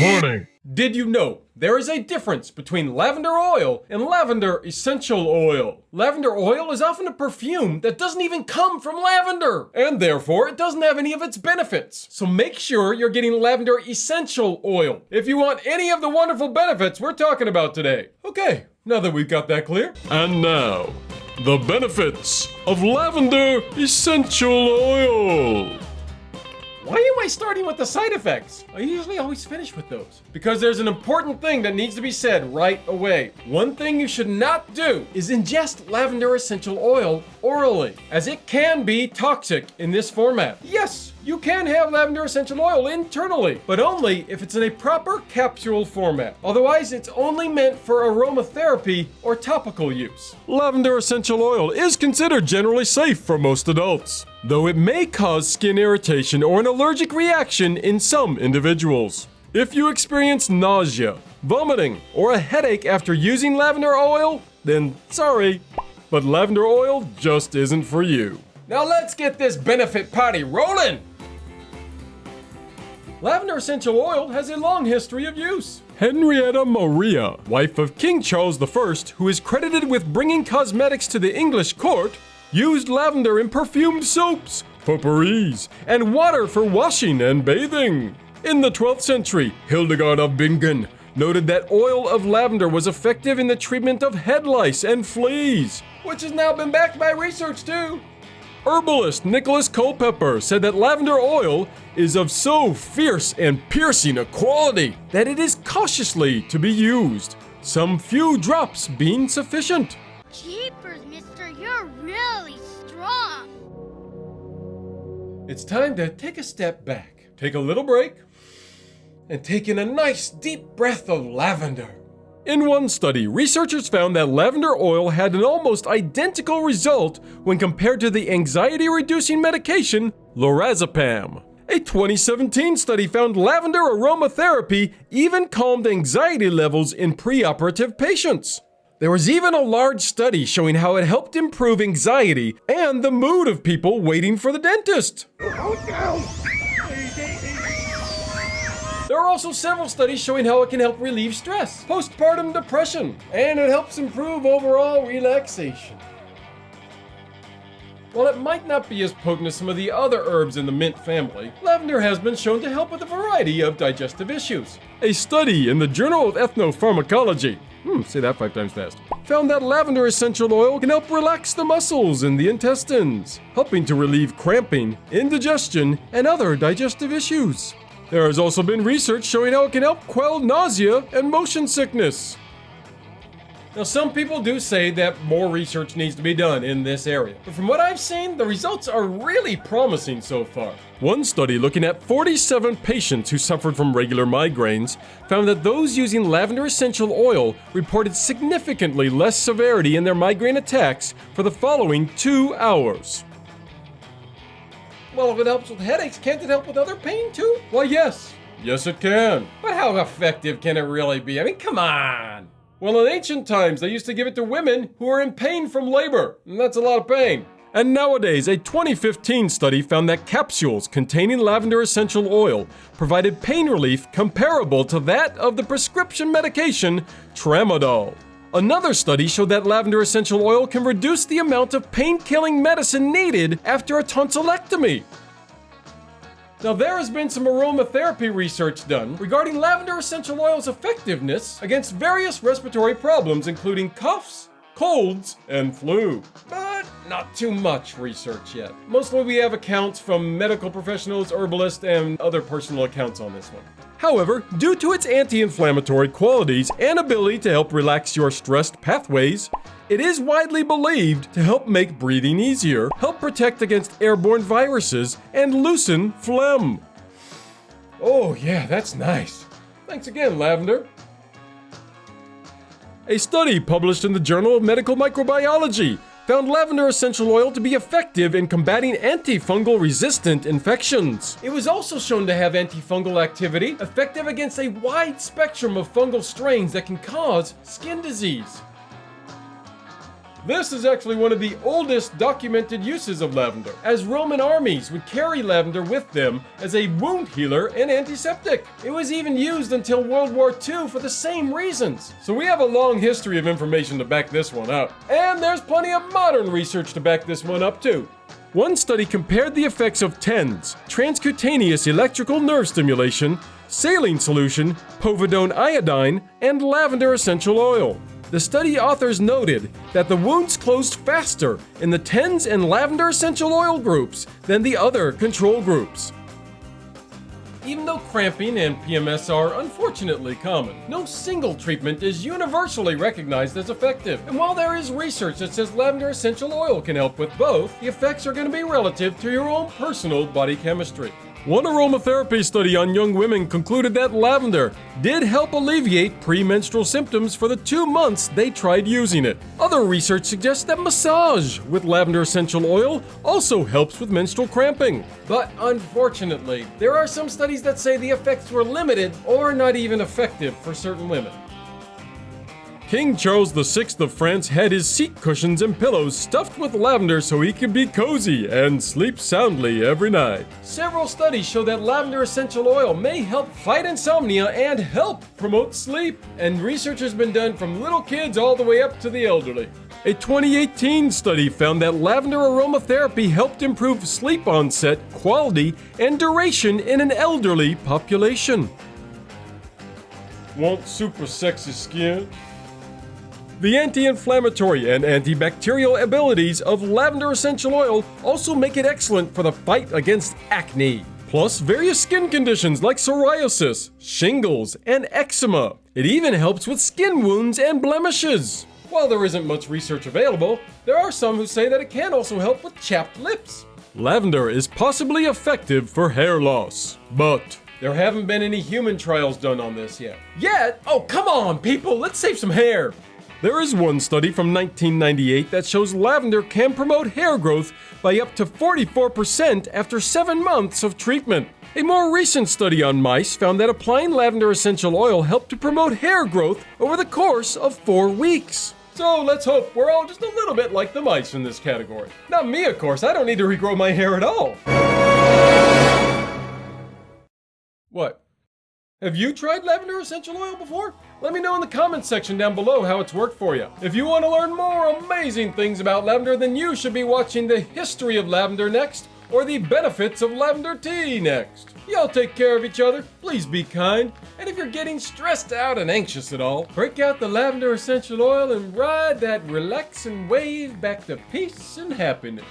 Warning. Did you know there is a difference between lavender oil and lavender essential oil? Lavender oil is often a perfume that doesn't even come from lavender, and therefore it doesn't have any of its benefits. So make sure you're getting lavender essential oil if you want any of the wonderful benefits we're talking about today. Okay, now that we've got that clear, And now, the benefits of lavender essential oil. Why am I starting with the side effects? I usually always finish with those. Because there's an important thing that needs to be said right away. One thing you should not do is ingest lavender essential oil orally, as it can be toxic in this format. Yes, you can have lavender essential oil internally, but only if it's in a proper capsule format. Otherwise, it's only meant for aromatherapy or topical use. Lavender essential oil is considered generally safe for most adults, though it may cause skin irritation or an allergic reaction in some individuals. If you experience nausea, vomiting, or a headache after using lavender oil, then sorry, but lavender oil just isn't for you. Now let's get this benefit party rolling! Lavender essential oil has a long history of use. Henrietta Maria, wife of King Charles I, who is credited with bringing cosmetics to the English court, used lavender in perfumed soaps, potpourris, and water for washing and bathing. In the 12th century, Hildegard of Bingen noted that oil of lavender was effective in the treatment of head lice and fleas. Which has now been backed by research too. Herbalist Nicholas Culpeper said that lavender oil is of so fierce and piercing a quality that it is cautiously to be used, some few drops being sufficient. Jeepers, really strong. It's time to take a step back, take a little break, and take in a nice deep breath of lavender. In one study, researchers found that lavender oil had an almost identical result when compared to the anxiety reducing medication lorazepam. A 2017 study found lavender aromatherapy even calmed anxiety levels in preoperative patients. There was even a large study showing how it helped improve anxiety and the mood of people waiting for the dentist. There are also several studies showing how it can help relieve stress, postpartum depression, and it helps improve overall relaxation. While it might not be as potent as some of the other herbs in the mint family, lavender has been shown to help with a variety of digestive issues. A study in the Journal of Ethnopharmacology, hmm, say that five times fast, found that lavender essential oil can help relax the muscles in the intestines, helping to relieve cramping, indigestion, and other digestive issues. There has also been research showing how it can help quell nausea and motion sickness. Now, some people do say that more research needs to be done in this area, but from what I've seen, the results are really promising so far. One study looking at 47 patients who suffered from regular migraines found that those using lavender essential oil reported significantly less severity in their migraine attacks for the following two hours. Well, if it helps with headaches, can't it help with other pain too? Why, yes. Yes, it can. But how effective can it really be? I mean, come on. Well, in ancient times, they used to give it to women who were in pain from labor, and that's a lot of pain. And nowadays, a 2015 study found that capsules containing lavender essential oil provided pain relief comparable to that of the prescription medication tramadol. Another study showed that lavender essential oil can reduce the amount of pain killing medicine needed after a tonsillectomy. Now, there has been some aromatherapy research done regarding lavender essential oil's effectiveness against various respiratory problems, including coughs, colds, and flu. But not too much research yet. Mostly we have accounts from medical professionals, herbalists, and other personal accounts on this one. However, due to its anti inflammatory qualities and ability to help relax your stressed pathways, it is widely believed to help make breathing easier, help protect against airborne viruses, and loosen phlegm. Oh, yeah, that's nice. Thanks again, Lavender. A study published in the Journal of Medical Microbiology found lavender essential oil to be effective in combating antifungal resistant infections. It was also shown to have antifungal activity, effective against a wide spectrum of fungal strains that can cause skin disease. This is actually one of the oldest documented uses of lavender, as Roman armies would carry lavender with them as a wound healer and antiseptic. It was even used until World War II for the same reasons. So we have a long history of information to back this one up. And there's plenty of modern research to back this one up too. One study compared the effects of TENS, transcutaneous electrical nerve stimulation, saline solution, povidone iodine, and lavender essential oil. The study authors noted that the wounds closed faster in the TENS and lavender essential oil groups than the other control groups. Even though cramping and PMS are unfortunately common, no single treatment is universally recognized as effective. And while there is research that says lavender essential oil can help with both, the effects are going to be relative to your own personal body chemistry. One aromatherapy study on young women concluded that lavender did help alleviate premenstrual symptoms for the two months they tried using it. Other research suggests that massage with lavender essential oil also helps with menstrual cramping. But unfortunately, there are some studies that say the effects were limited or not even effective for certain women. King Charles VI of France had his seat cushions and pillows stuffed with lavender so he could be cozy and sleep soundly every night. Several studies show that lavender essential oil may help fight insomnia and help promote sleep. And research has been done from little kids all the way up to the elderly. A 2018 study found that lavender aromatherapy helped improve sleep onset, quality, and duration in an elderly population. Want super sexy skin? The anti-inflammatory and antibacterial abilities of lavender essential oil also make it excellent for the fight against acne, plus various skin conditions like psoriasis, shingles, and eczema. It even helps with skin wounds and blemishes. While there isn't much research available, there are some who say that it can also help with chapped lips. Lavender is possibly effective for hair loss, but there haven't been any human trials done on this yet. Yet? Oh, come on, people, let's save some hair. There is one study from 1998 that shows lavender can promote hair growth by up to 44% after 7 months of treatment. A more recent study on mice found that applying lavender essential oil helped to promote hair growth over the course of 4 weeks. So let's hope we're all just a little bit like the mice in this category. Not me, of course, I don't need to regrow my hair at all. What? Have you tried lavender essential oil before? Let me know in the comments section down below how it's worked for you. If you want to learn more amazing things about lavender, then you should be watching the history of lavender next, or the benefits of lavender tea next. Y'all take care of each other, please be kind, and if you're getting stressed out and anxious at all, break out the lavender essential oil and ride that relaxing wave back to peace and happiness.